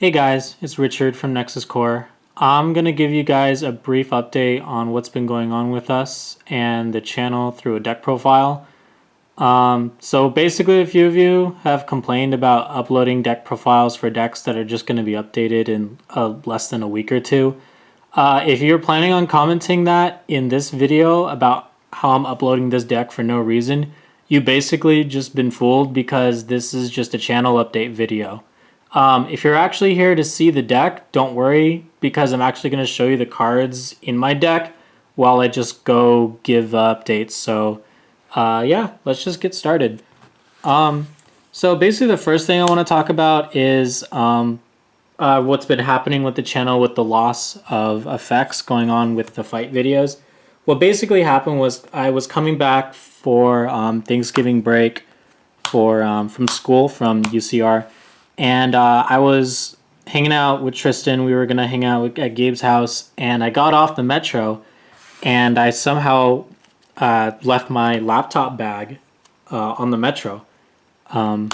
Hey guys, it's Richard from Nexus Core. I'm going to give you guys a brief update on what's been going on with us and the channel through a deck profile. Um, so basically a few of you have complained about uploading deck profiles for decks that are just going to be updated in uh, less than a week or two. Uh, if you're planning on commenting that in this video about how I'm uploading this deck for no reason, you basically just been fooled because this is just a channel update video. Um, if you're actually here to see the deck, don't worry because I'm actually going to show you the cards in my deck while I just go give uh, updates. So uh, yeah, let's just get started. Um, so basically the first thing I want to talk about is um, uh, what's been happening with the channel with the loss of effects going on with the fight videos. What basically happened was I was coming back for um, Thanksgiving break for um, from school from UCR and uh, I was hanging out with Tristan. We were gonna hang out at Gabe's house, and I got off the metro, and I somehow uh, left my laptop bag uh, on the metro, um,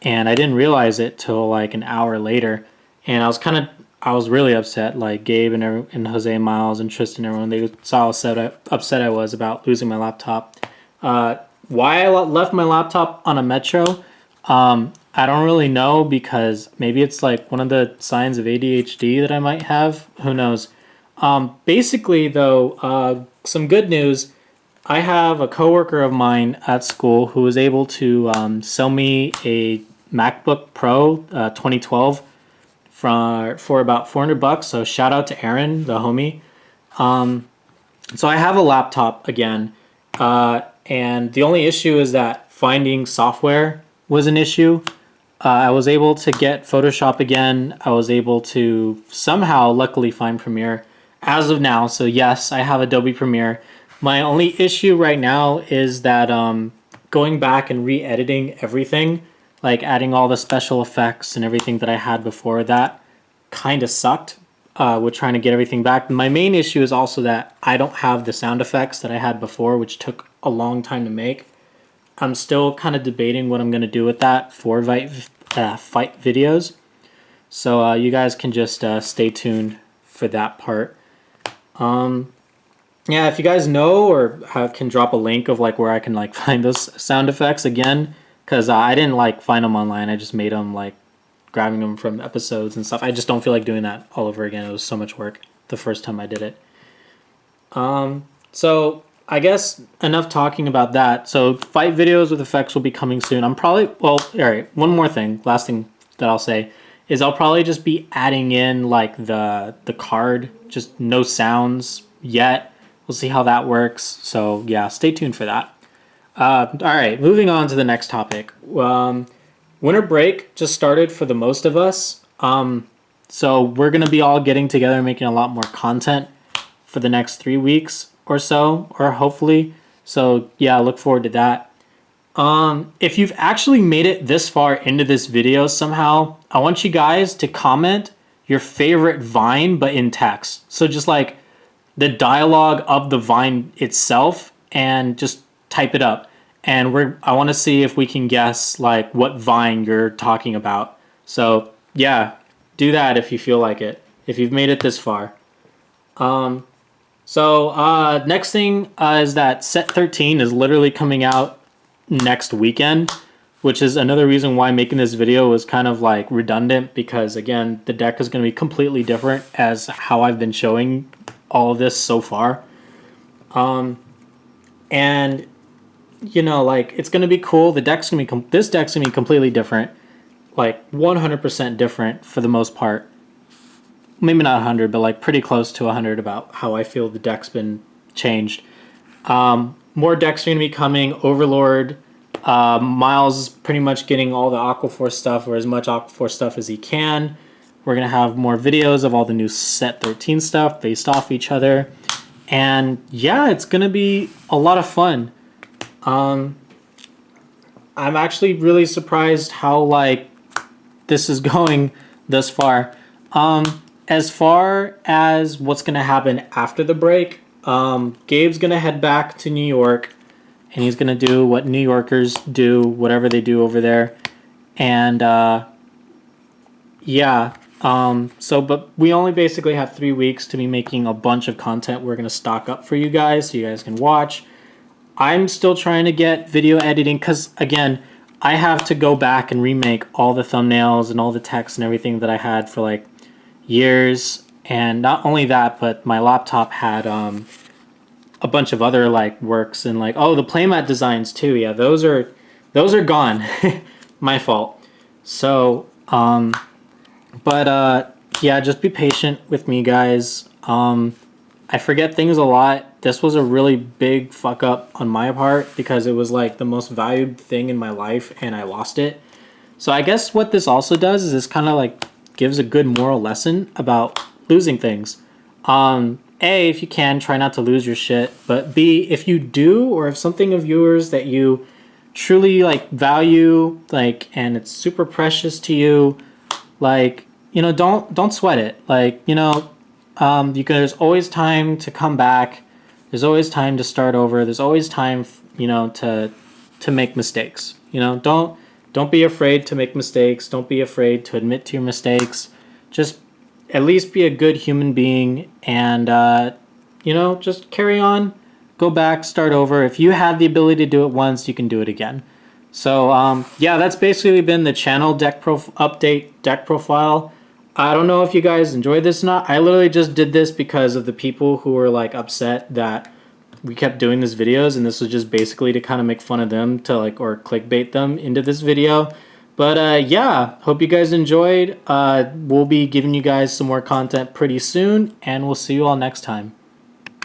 and I didn't realize it till like an hour later, and I was kind of I was really upset. Like Gabe and and Jose Miles and Tristan, everyone they saw how upset I, upset I was about losing my laptop. Uh, why I left my laptop on a metro. Um, I don't really know because maybe it's like one of the signs of ADHD that I might have. Who knows? Um, basically, though, uh, some good news. I have a coworker of mine at school who was able to um, sell me a MacBook Pro uh, 2012 for for about 400 bucks. So shout out to Aaron, the homie. Um, so I have a laptop again, uh, and the only issue is that finding software was an issue. Uh, I was able to get Photoshop again. I was able to somehow, luckily, find Premiere as of now. So yes, I have Adobe Premiere. My only issue right now is that um, going back and re-editing everything, like adding all the special effects and everything that I had before that kind of sucked uh, with trying to get everything back. My main issue is also that I don't have the sound effects that I had before, which took a long time to make. I'm still kind of debating what I'm going to do with that for fight, uh, fight videos. So uh, you guys can just uh, stay tuned for that part. Um, yeah, if you guys know or have, can drop a link of like where I can like find those sound effects again, because I didn't like find them online. I just made them like grabbing them from episodes and stuff. I just don't feel like doing that all over again. It was so much work the first time I did it. Um, so I guess enough talking about that. So fight videos with effects will be coming soon. I'm probably, well, all right, one more thing, last thing that I'll say is I'll probably just be adding in like the, the card, just no sounds yet. We'll see how that works. So yeah, stay tuned for that. Uh, all right, moving on to the next topic. Um, winter break just started for the most of us. Um, so we're to be all getting together making a lot more content for the next three weeks or so, or hopefully. So yeah, look forward to that. Um, if you've actually made it this far into this video somehow, I want you guys to comment your favorite Vine, but in text. So just like the dialogue of the Vine itself and just type it up. And we're I want to see if we can guess like what Vine you're talking about. So yeah, do that if you feel like it. If you've made it this far. Um, so uh, next thing uh, is that set 13 is literally coming out next weekend, which is another reason why making this video was kind of like redundant because again, the deck is going to be completely different as how I've been showing all of this so far. Um, and you know, like it's going to be cool. The deck's going to be, this deck's going to be completely different, like 100% different for the most part maybe not 100, but like pretty close to 100 about how I feel the deck's been changed. Um, more decks are going to be coming. Overlord, uh, Miles is pretty much getting all the Aquaforce stuff or as much Aquaforce stuff as he can. We're going to have more videos of all the new set 13 stuff based off each other. And yeah, it's going to be a lot of fun. Um, I'm actually really surprised how like this is going thus far. Um, as far as what's going to happen after the break, um, Gabe's going to head back to New York and he's going to do what New Yorkers do, whatever they do over there. And uh, yeah, Um, so, but we only basically have three weeks to be making a bunch of content we're going to stock up for you guys so you guys can watch. I'm still trying to get video editing because, again, I have to go back and remake all the thumbnails and all the text and everything that I had for like years. And not only that, but my laptop had um, a bunch of other like works and like, oh, the playmat designs too. Yeah, those are, those are gone. my fault. So, um, but uh, yeah, just be patient with me, guys. Um, I forget things a lot. This was a really big fuck up on my part because it was like the most valued thing in my life and I lost it. So I guess what this also does is this kind of like gives a good moral lesson about losing things. Um, a, if you can, try not to lose your shit. But B, if you do, or if something of yours that you truly like value, like, and it's super precious to you, like, you know, don't don't sweat it. Like, you know, um, you can, there's always time to come back. There's always time to start over. There's always time, you know, to to make mistakes. You know, don't don't be afraid to make mistakes. Don't be afraid to admit to your mistakes. Just at least be a good human being and uh, you know just carry on go back start over if you had the ability to do it once you can do it again so um, yeah that's basically been the channel deck update deck profile I don't know if you guys enjoyed this or not. I literally just did this because of the people who were like upset that we kept doing these videos and this was just basically to kind of make fun of them to like or clickbait them into this video. But uh, yeah, hope you guys enjoyed. Uh, we'll be giving you guys some more content pretty soon and we'll see you all next time.